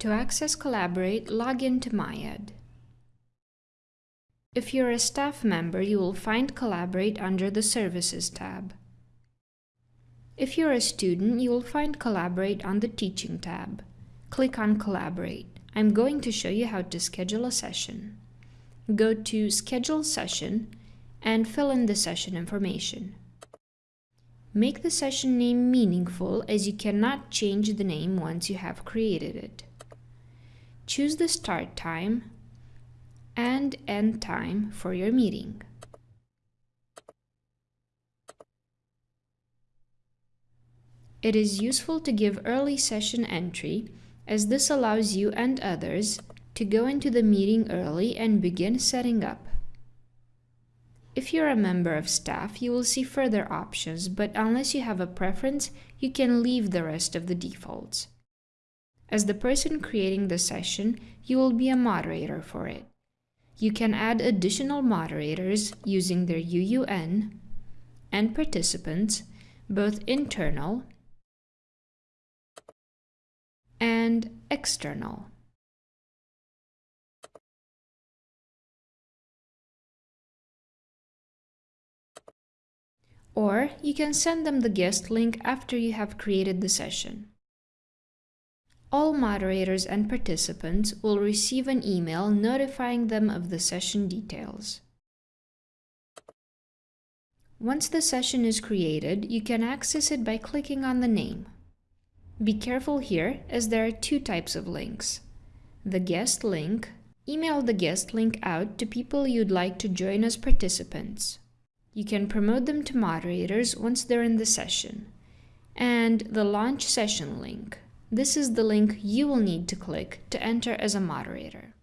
To access Collaborate, log in to MyEd. If you're a staff member, you will find Collaborate under the Services tab. If you're a student, you will find Collaborate on the Teaching tab. Click on Collaborate. I'm going to show you how to schedule a session. Go to Schedule Session and fill in the session information. Make the session name meaningful as you cannot change the name once you have created it. Choose the start time and end time for your meeting. It is useful to give early session entry as this allows you and others to go into the meeting early and begin setting up. If you're a member of staff, you will see further options, but unless you have a preference, you can leave the rest of the defaults. As the person creating the session, you will be a moderator for it. You can add additional moderators using their UUN and participants, both internal and external. Or you can send them the guest link after you have created the session. All moderators and participants will receive an email notifying them of the session details. Once the session is created, you can access it by clicking on the name. Be careful here as there are two types of links. The guest link, email the guest link out to people you'd like to join as participants. You can promote them to moderators once they're in the session. And the launch session link. This is the link you will need to click to enter as a moderator.